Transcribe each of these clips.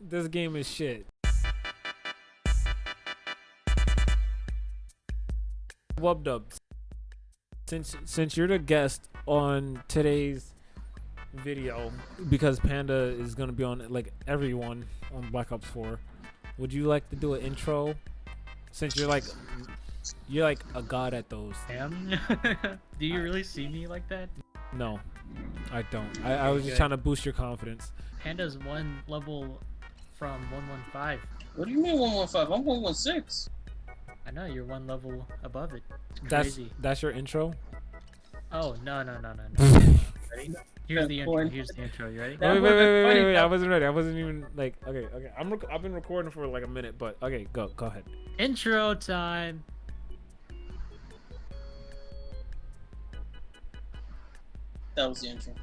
this game is shit. Wub dubs. Since since you're the guest on today's video, because Panda is gonna be on like everyone on Black Ops 4, would you like to do an intro? Since you're like you're like a god at those. Am? Do you really see me like that? No, I don't. I, I was just trying to boost your confidence. Panda's one level from 115. What do you mean 115? I'm 116. I know you're one level above it. It's That's crazy. that's your intro. Oh no no no no no. Ready? Here's the intro. Here's the intro. You ready? That wait, wait, wait, wait, wait, wait! I wasn't ready. I wasn't even like. Okay, okay. I'm. Rec- I've been recording for like a minute, but okay, go, go ahead. Intro time. That was the intro.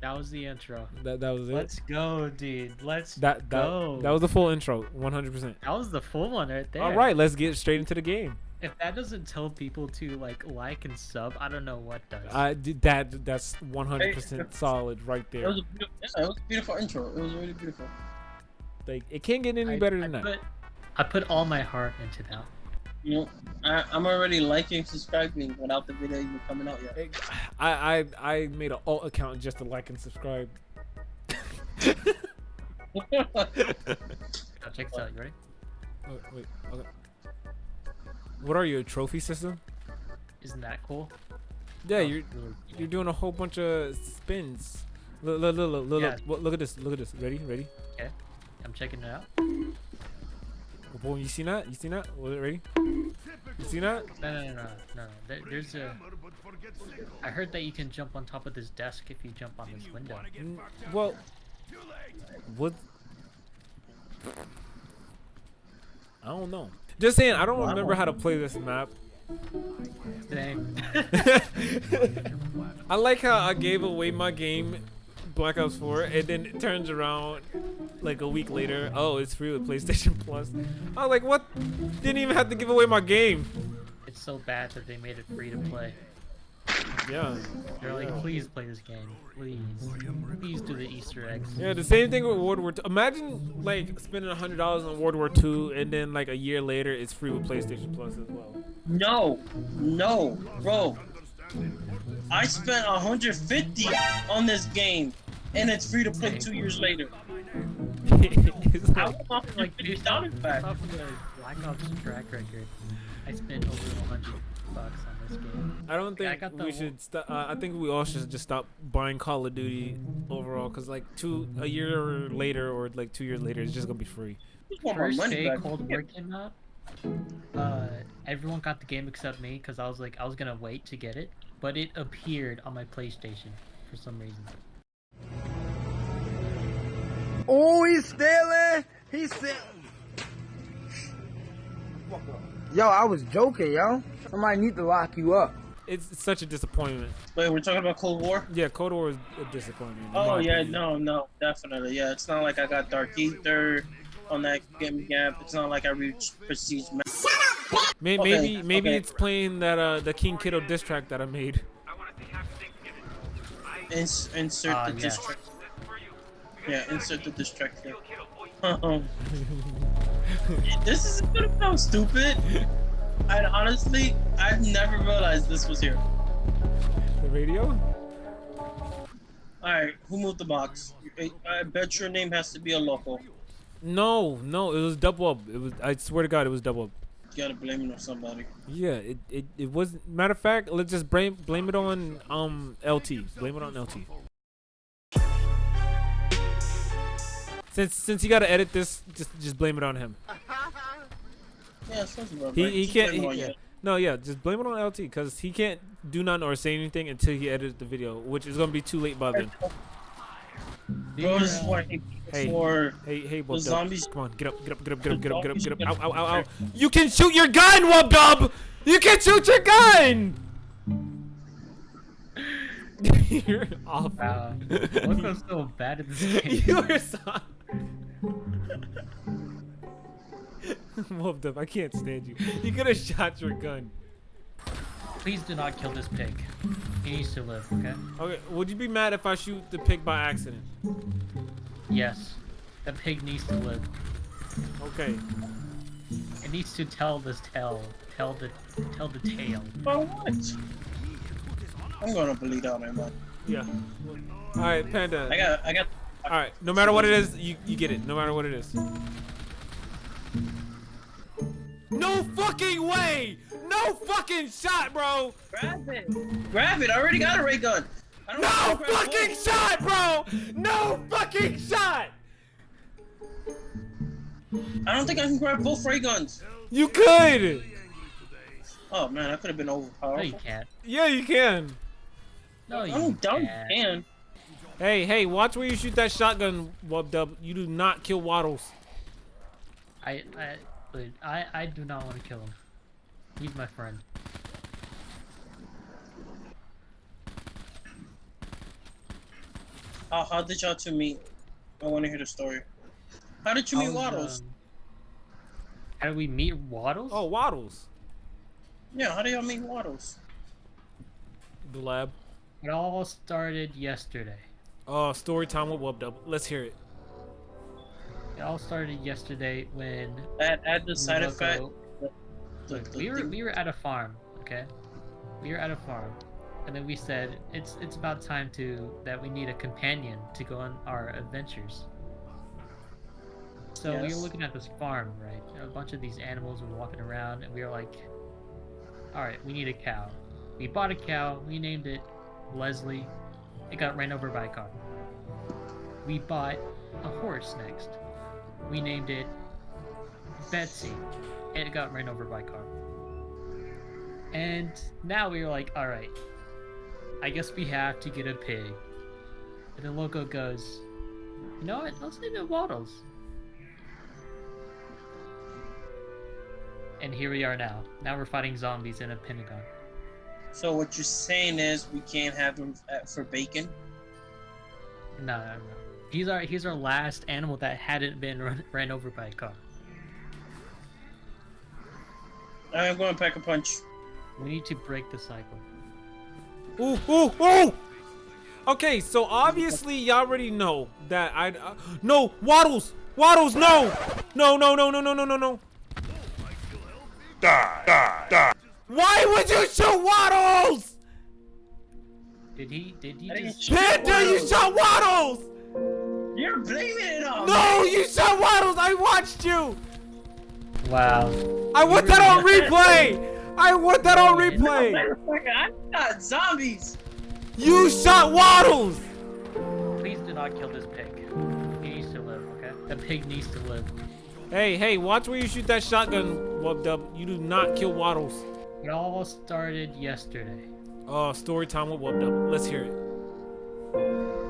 That was the intro. That that was it. Let's go, dude. Let's that that go. that was the full intro, 100. percent That was the full one right there. All right, let's get straight into the game. If that doesn't tell people to like like and sub, I don't know what does. I did that. That's 100 percent solid right It there. was a it was a beautiful intro. It was really beautiful. Like it can't get any I- better I than that. Put, I put all my heart into that. You know, I, I'm already liking, subscribing without the video even coming out yet. I I I made an alt account just to like and subscribe. Oh, check this out. You ready? Oh, wait, okay. What are you, a trophy system? Isn't that cool? Yeah, Oh, you're really you're doing a whole bunch of spins. Look, look, look, look, look, Yeah. look, look at this. Look at this. Ready? Ready? Okay. I'm checking it out. Oh, boy, you see that? You see that? Was it ready? You see that? No, no, no, no, no. There, there's a. I heard that you can jump on top of this desk if you jump on this window. Mm, Well, what? I don't know. Just saying, I don't Well, I remember don't how to play this map. Same. I like how I gave away my game, Black Ops 4, and then it turns around like a week later. Oh, it's free with PlayStation Plus. I was like, what? Didn't even have to give away my game. it's so bad that they made it free to play. Yeah. They're like, please play this game, please, please do the Easter eggs. Yeah, the same thing with World War II. Imagine like spending hundred dollars on World War II, and then like a year later, it's free with PlayStation Plus as well. No, no, bro. I spent 150 on this game, and it's free to play two years later. I like- want Like, based $50 back. off of the Black Ops track record, I spent over 100 bucks on this game. I don't Yeah, I think got we should. St- uh, I think we all should just stop buying Call of Duty overall, cause like two a year later or like two years later, it's just gonna be free. just First day. Cold War came out, uh, everyone got the game except me because I was like, I was gonna wait to get it, but it appeared on my PlayStation for some reason. Oh, he's stealing. He's stealing. Yo, I was joking, yo. Somebody need to lock you up. It's, it's such a disappointment. Wait, we're talking about Cold War? Yeah, Cold War is a disappointment. Oh yeah, opinion. no, no, definitely. Yeah, it's not like I got Dark Ether on that game gap. It's not like I reached Prestige. Ma- May- Okay, maybe maybe okay. it's playing that uh the King Kiddo diss track that I made. Ins- insert Ah, the yes. distract. Yeah, insert the distractor. Um, this is gonna sound stupid. And honestly, I've never realized this was here. The radio? Alright, who moved the box? I- bet your name has to be a local. No, no, it was double up. It was. I swear to God, it was double up. You gotta blame it on somebody. Yeah, it it, it was. Matter of fact, let's just blame blame it on um LT. Blame it on LT. Since since you gotta edit this, just just blame it on him. Yeah, it He he can't. He, yeah. No, yeah, just blame it on LT because he can't do nothing or say anything until he edits the video, which is gonna be too late by then. Bro, this is why Hey. for Hey, hey, The Wub zombies- Come on, get up, get up, get up, get up, get up, get up, get up. The Ow, zombies ow, ow, ow. You can shoot your gun, Wub Dub! You can shoot your gun! You're awful. Wow. Look what's so bad at this game. You're so... Wub Dub, I can't stand you. You could have shot your gun. Please do not kill this pig. He needs to live, okay? Okay, would you be mad if I shoot the pig by accident? Yes. The pig needs to live. Okay. It needs to tell this tale. Tell the tell the tale. For what? I'm gonna bleed out man. man. Yeah. All right, Panda. I got, I got. All right. No matter what it is, you you get it. No matter what it is. No fucking way! No fucking shot, bro! Grab it. Grab it. I already got a ray gun. I don't No wanna fucking both. shot, bro! No fucking shot! I don't think I can grab both ray guns. You could! Oh man, I could have been No, you overpowered. can't. Yeah, you can. No, you I'm dumb. can't. Can. Hey, hey, watch where you shoot that shotgun, Wub Dub. You do not kill Waddles. I, I, dude, I, I do not want to kill him. He's my friend. How, how did y'all two meet? I want to hear the story. How did you meet I was, Waddles? um, how did we meet Waddles? Oh, Waddles. Yeah, how did y'all meet Waddles? The lab. It all started yesterday. Oh, story time with Wub Dub. Let's hear it. It all started yesterday when Add, add the side Loco- effect. Look, we were we were at a farm, okay? We were at a farm, and then we said it's it's about time to that we need a companion to go on our adventures. So we were looking at this farm, right? A bunch of these animals were walking around, and we were like, "All right, we need a cow." We bought a cow. We named it Leslie. It got ran over by a car. We bought a horse next. We named it Betsy and it got ran over by a car. And now we were like, all right, I guess we have to get a pig. And then Loco goes, you know what? Let's name it Waddles. And here we are now. Now we're fighting zombies in a Pentagon. So what you're saying is we can't have him for bacon? No, no, no. He's our he's our last animal that hadn't been run, ran over by a car. I'm going to pack a punch. We need to break the cycle. Ooh, ooh, ooh! Okay, so obviously y'all already know that I. Uh, no, Waddles! Waddles, no! No, no, no, no, no, no, no, no. Die, die, die. Why would you shoot Waddles? Did he? Did he I didn't just? shoot Panda, you shot Waddles! You're blaming it on No, you shot Waddles! I watched you! Wow. I want that on replay! I want that on replay! Motherfucker, I shot zombies. You shot Waddles! Please do not kill this pig. He needs to live, okay? The pig needs to live. Hey, hey, watch where you shoot that shotgun, Wub Dub. You do not kill Waddles. It all started yesterday. Oh, story time with Wub Dub. Let's hear it.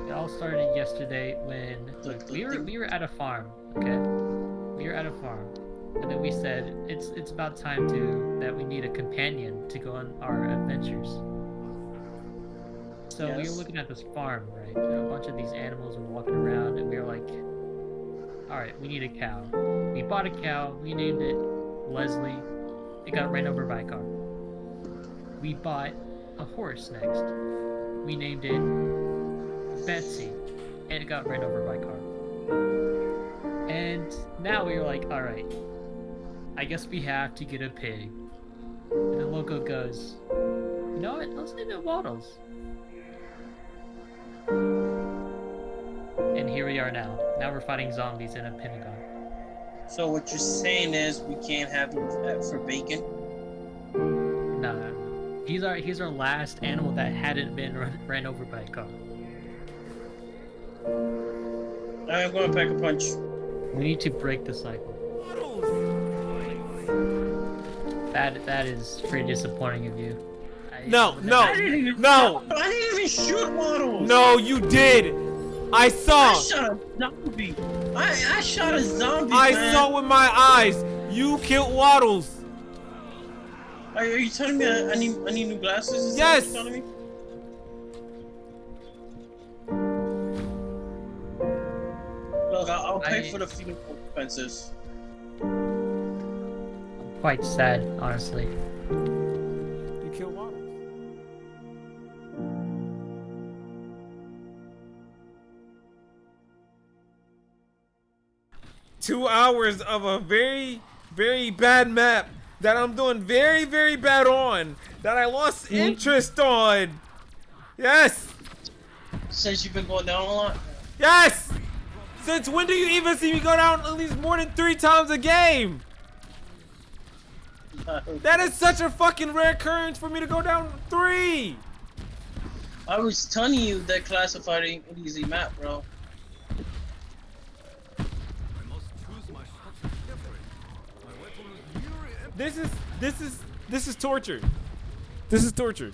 It all started yesterday when look, we were we were at a farm, okay? We were at a farm, and then we said it's it's about time to that we need a companion to go on our adventures. So we were looking at this farm, right? A bunch of these animals were walking around, and we were like, "All right, we need a cow." We bought a cow. We named it Leslie. It got ran over by a car. We bought a horse next. We named it Betsy, and it got ran over by car. And now we were like, all right, I guess we have to get a pig. And the Loco goes, you know what? Let's name it Waddles. And here we are now. Now we're fighting zombies in a Pentagon. So what you're saying is we can't have him for bacon? He's our he's our last animal that hadn't been run, ran over by a car. I'm going to pack a punch. We need to break the cycle. That that is pretty disappointing of you. I- No, no. I didn't even No. I didn't even shoot Waddles. No, you did! I saw. I saw! shot a zombie. I, I shot a zombie. I man. saw with my eyes! You killed Waddles! Are, are you telling me I, I need I need new glasses? Is that Yes. what you're me? Look, I'll, I'll pay I- for the funeral expenses. I'm quite sad, honestly. You killed Waddles. two hours of a very, very bad map that I'm doing very, very bad on that I lost mm-hmm. interest on. Yes, Since you've been going down a lot. yes. Since when do you even see me go down at least more than three times a game? That is such a fucking rare occurrence for me to go down three. I was telling you that classified ain't an easy map, bro. This is this is this is torture. This is torture.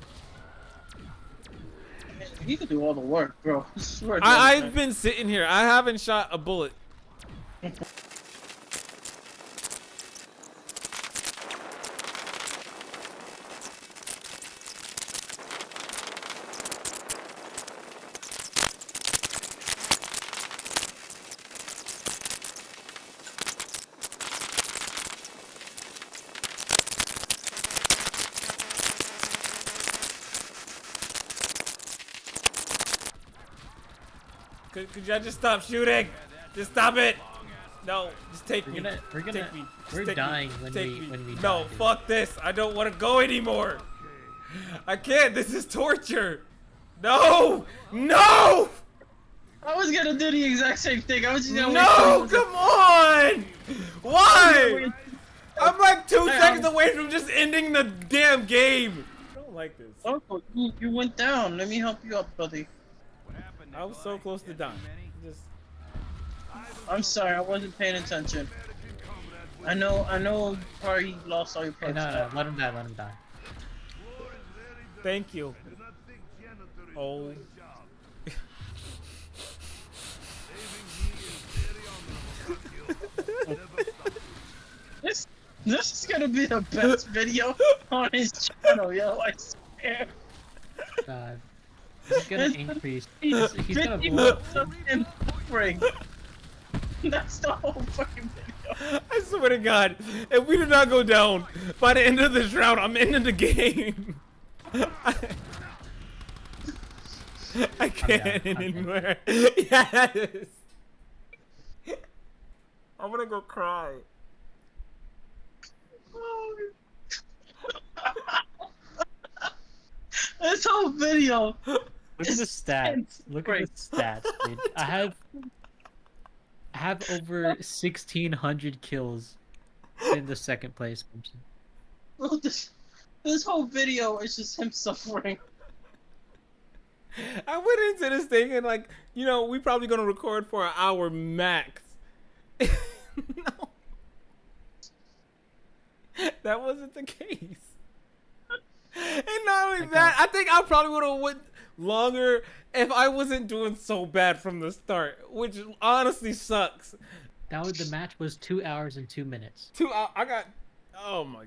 You can do all the work, bro. I swear to I, God. I've been sitting here. I haven't shot a bullet. Could, could y'all just stop shooting? Just stop it. No, just take We're me. gonna- we're gonna- take me. Just we're take me. dying when Take we- me. when we No, die, fuck this. I don't want to go anymore. I can't. This is torture. No, no, I was gonna do the exact same thing. I was just gonna no. wait Come on. Why? I'm like two Hey, seconds um, away from just ending the damn game. I don't like this. Oh, you, you went down. Let me help you up, buddy. I was so close to dying. Just I'm sorry, I wasn't paying attention. I know, I know. you Probably lost all your Hey, no, no, let him die, let him die. thank you. Oh. This, this is gonna be the best video on his channel, yo. I swear. God. He's gonna increase. He's, He's, he's gonna 50 blow up. minutes of him suffering. That's the whole fucking video. I swear to God, if we do not go down by the end of this round, I'm ending the game. I, I can't I'm down. anymore. Yes. I'm gonna go cry. Oh, this whole video. Look at the It's stats. Look at the great. stats, dude. I have I have over sixteen hundred kills in the second place person. Bro, this, this whole video is just him suffering. I went into this thing and like, you know, we probably gonna record for an hour max. no. That wasn't the case. And not only I that, I think I probably would have went longer if I wasn't doing so bad from the start, which honestly sucks. That was the match was two hours and two minutes. Two, I, I got, oh my.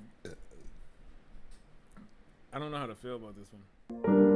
I don't know how to feel about this one.